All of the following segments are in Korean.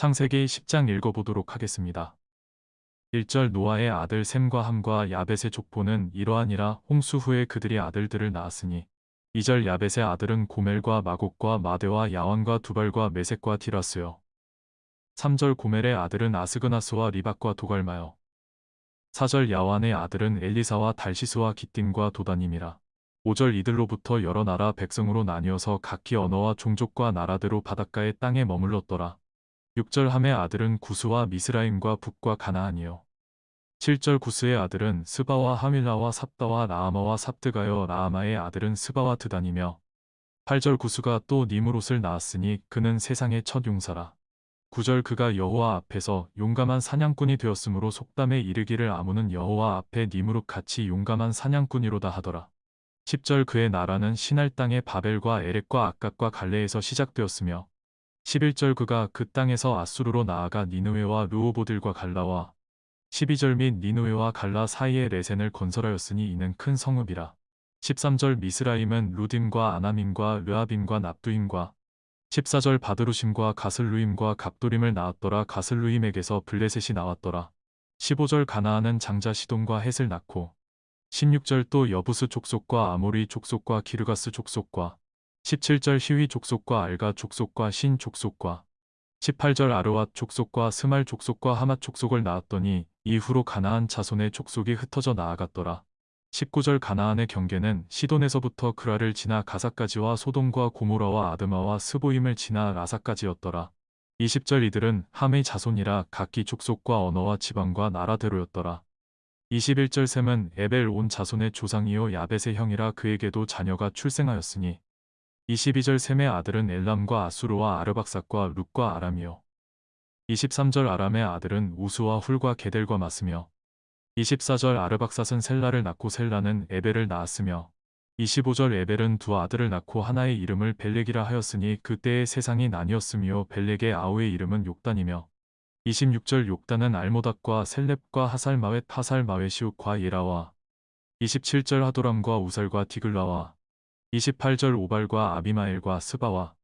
창세기 10장 읽어보도록 하겠습니다. 1절 노아의 아들 셈과 함과 야벳의 족보는 이러하니라 홍수 후에 그들이 아들들을 낳았으니 2절 야벳의 아들은 고멜과 마곡과 마대와 야완과 두발과 메색과 디라스요. 3절 고멜의 아들은 아스그나스와 리박과 도갈마요. 4절 야완의 아들은 엘리사와 달시스와 기띔과 도다님이라. 5절 이들로부터 여러 나라 백성으로 나뉘어서 각기 언어와 종족과 나라대로 바닷가의 땅에 머물렀더라. 6절 함의 아들은 구스와 미스라임과 북과 가나안이요. 7절 구스의 아들은 스바와 하밀라와 삽다와 라아마와 삽드가요 라아마의 아들은 스바와 드단이며 8절 구스가 또 니무롯을 낳았으니 그는 세상의 첫 용사라. 9절 그가 여호와 앞에서 용감한 사냥꾼이 되었으므로 속담에 이르기를 아무는 여호와 앞에 니무롯 같이 용감한 사냥꾼이로다 하더라. 10절 그의 나라는 신할 땅의 바벨과 에렉과 아깝과 갈레에서 시작되었으며 11절 그가 그 땅에서 아수르로 나아가 니누웨와 루오보들과 갈라와 12절 및 니누웨와 갈라 사이에 레센을 건설하였으니 이는 큰 성읍이라. 13절 미스라임은 루딤과 아나밈과 르아빔과 납두임과 14절 바드루심과 가슬루임과 갑도림을 낳았더라 가슬루임에게서 블레셋이 나왔더라. 15절 가나안은 장자 시돈과 헷을 낳고 16절 또 여부스 족속과 아모리 족속과 기르가스 족속과 17절 히위 족속과 알가 족속과 신 족속과 18절 아르왓 족속과 스말 족속과 하맛 족속을 낳았더니 이후로 가나안 자손의 족속이 흩어져 나아갔더라. 19절 가나안의 경계는 시돈에서부터 그라를 지나 가사까지와 소돔과 고모라와 아드마와 스보임을 지나 라사까지였더라. 20절 이들은 함의 자손이라 각기 족속과 언어와 지방과 나라대로였더라. 21절 셈은 에벨 온 자손의 조상이요 야벳의 형이라 그에게도 자녀가 출생하였으니 22절 셈의 아들은 엘람과 아수르와 아르박삭과 룩과 아람이요. 23절 아람의 아들은 우수와 훌과 게델과 마스며 24절 아르박삿은 셀라를 낳고 셀라는 에벨을 낳았으며 25절 에벨은 두 아들을 낳고 하나의 이름을 벨렉이라 하였으니 그때의 세상이 나뉘었으며 벨렉의 아우의 이름은 욕단이며 26절 욕단은 알모닥과 셀렙과 하살마웻 하살마웨시욱과 예라와 27절 하도람과 우살과 디글라와 28절 오발과 아비마엘과 스바와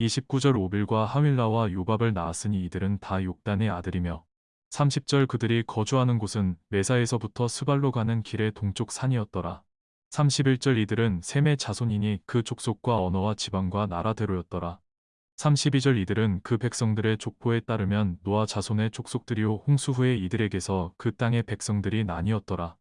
29절 오빌과 하윌라와 요밥을 낳았으니 이들은 다 욕단의 아들이며 30절 그들이 거주하는 곳은 메사에서부터 스발로 가는 길의 동쪽 산이었더라. 31절 이들은 셈의 자손이니 그 족속과 언어와 지방과 나라대로였더라. 32절 이들은 그 백성들의 족보에 따르면 노아 자손의 족속들이요 홍수 후에 이들에게서 그 땅의 백성들이 나뉘었더라.